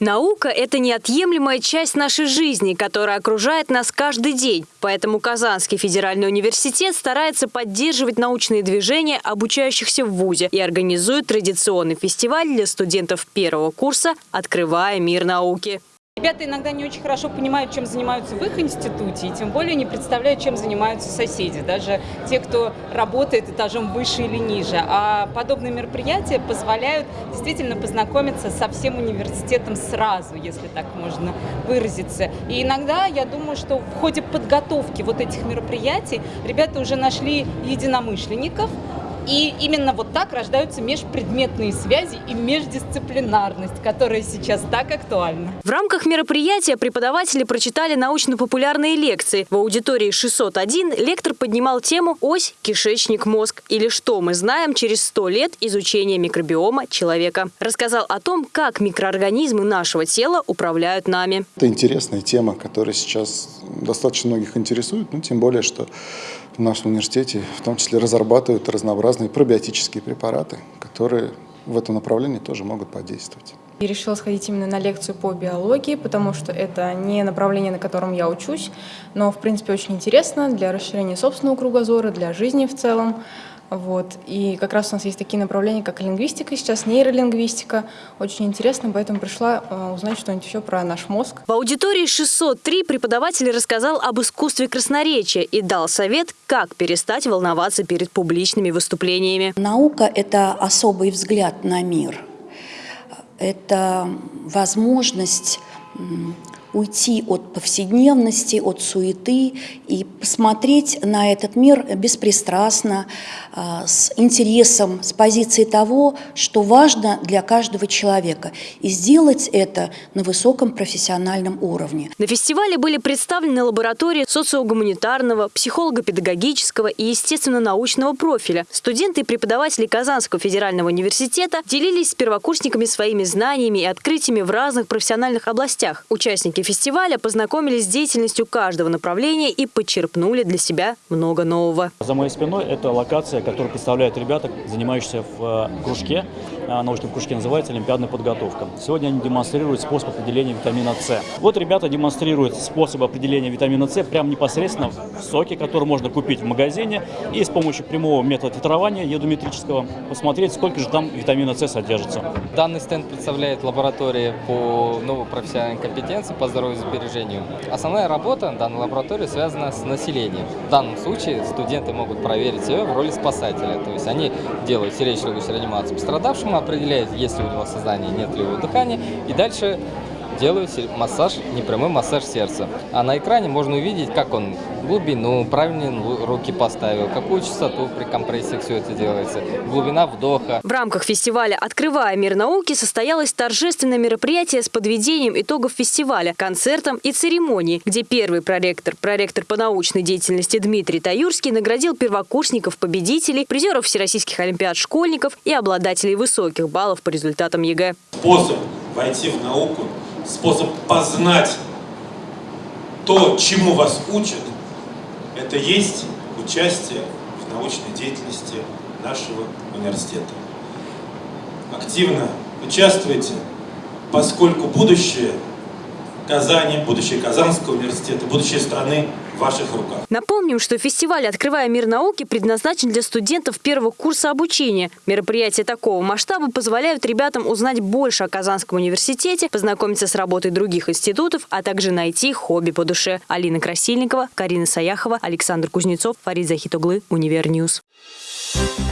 Наука – это неотъемлемая часть нашей жизни, которая окружает нас каждый день. Поэтому Казанский федеральный университет старается поддерживать научные движения обучающихся в ВУЗе и организует традиционный фестиваль для студентов первого курса «Открывая мир науки». Ребята иногда не очень хорошо понимают, чем занимаются в их институте, и тем более не представляют, чем занимаются соседи, даже те, кто работает этажом выше или ниже. А подобные мероприятия позволяют действительно познакомиться со всем университетом сразу, если так можно выразиться. И иногда я думаю, что в ходе подготовки вот этих мероприятий ребята уже нашли единомышленников, и именно вот так рождаются межпредметные связи и междисциплинарность, которая сейчас так актуальна. В рамках мероприятия преподаватели прочитали научно-популярные лекции. В аудитории 601 лектор поднимал тему «Ось, кишечник, мозг» или «Что мы знаем через 100 лет изучения микробиома человека». Рассказал о том, как микроорганизмы нашего тела управляют нами. Это интересная тема, которая сейчас достаточно многих интересует, ну, тем более, что в нашем университете в том числе разрабатывают разнообразные пробиотические препараты, которые в этом направлении тоже могут подействовать. Я решила сходить именно на лекцию по биологии, потому что это не направление, на котором я учусь, но, в принципе, очень интересно для расширения собственного кругозора, для жизни в целом. Вот. И как раз у нас есть такие направления, как лингвистика сейчас, нейролингвистика. Очень интересно, поэтому пришла э, узнать что-нибудь еще про наш мозг. В аудитории 603 преподаватель рассказал об искусстве красноречия и дал совет, как перестать волноваться перед публичными выступлениями. Наука – это особый взгляд на мир. Это возможность уйти от повседневности, от суеты и посмотреть на этот мир беспристрастно, а, с интересом, с позиции того, что важно для каждого человека, и сделать это на высоком профессиональном уровне. На фестивале были представлены лаборатории социогуманитарного, психолого-педагогического и естественно-научного профиля. Студенты и преподаватели Казанского федерального университета делились с первокурсниками своими знаниями и открытиями в разных профессиональных областях. Участники Участники фестиваля познакомились с деятельностью каждого направления и подчерпнули для себя много нового. За моей спиной это локация, которую представляют ребята, занимающиеся в э, кружке, научном кружке называется «Олимпиадная подготовка». Сегодня они демонстрируют способ определения витамина С. Вот ребята демонстрируют способ определения витамина С прямо непосредственно в соке, который можно купить в магазине, и с помощью прямого метода титрования едометрического посмотреть, сколько же там витамина С содержится. Данный стенд представляет лаборатории по новой профессиональной компетенции по здоровью и сбережению. Основная работа данной лаборатории связана с населением. В данном случае студенты могут проверить себя в роли спасателя. То есть они делают сердечно-легочную реанимацию пострадавшему, определяют, есть ли у него сознание, нет ли у него дыхания, и дальше делаю массаж, непрямой массаж сердца. А на экране можно увидеть, как он глубину, правильно руки поставил, какую частоту при компрессии все это делается, глубина вдоха. В рамках фестиваля «Открывая мир науки» состоялось торжественное мероприятие с подведением итогов фестиваля, концертом и церемонией, где первый проректор, проректор по научной деятельности Дмитрий Таюрский наградил первокурсников, победителей, призеров всероссийских олимпиад школьников и обладателей высоких баллов по результатам ЕГЭ. Способ войти в науку способ познать то, чему вас учат, это есть участие в научной деятельности нашего университета. Активно участвуйте, поскольку будущее Казани, будущее Казанского университета, будущее страны ваших руках. Напомним, что фестиваль «Открывая мир науки» предназначен для студентов первого курса обучения. Мероприятия такого масштаба позволяют ребятам узнать больше о Казанском университете, познакомиться с работой других институтов, а также найти хобби по душе. Алина Красильникова, Карина Саяхова, Александр Кузнецов, Фарид Захит оглы, Univer News. Thank